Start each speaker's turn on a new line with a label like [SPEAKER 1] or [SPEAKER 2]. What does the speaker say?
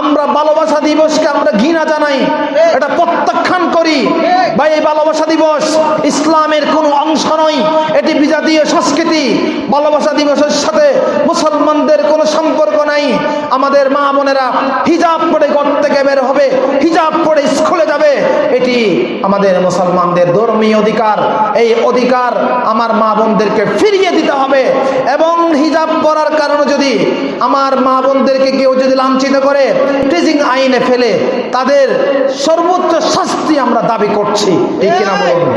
[SPEAKER 1] আমরা ভালোবাসা দিবসকে আমরা ঘৃণা জানাই। এটা প্রত্যাখ্যান করি। বা এই ভালোবাসা দিবস ইসলামের কোনো অংশ নয়। এটি বিজাতীয় সংস্কৃতি। ভালোবাসা দিবসের সাথে মুসলমানদের কোনো সম্পর্ক নাই। আমাদের মা বোনেরা হিজাব পরে ঘর থেকে বের হবে। হিজাব এটি আমাদের মুসলমানদের ধর্মীয় অধিকার, এই অধিকার আমার মা বোনদেরকে ফিরিয়ে দিতে হবে এবং হিজাব পরার কারণে যদি আমার মা বোনদেরকে কেউ যদি লাঞ্ছিত করে টিজিং আইনে ফেলে, তাদের সর্বোচ্চ শাস্তি আমরা দাবি করছি। এই কিনা বলুন?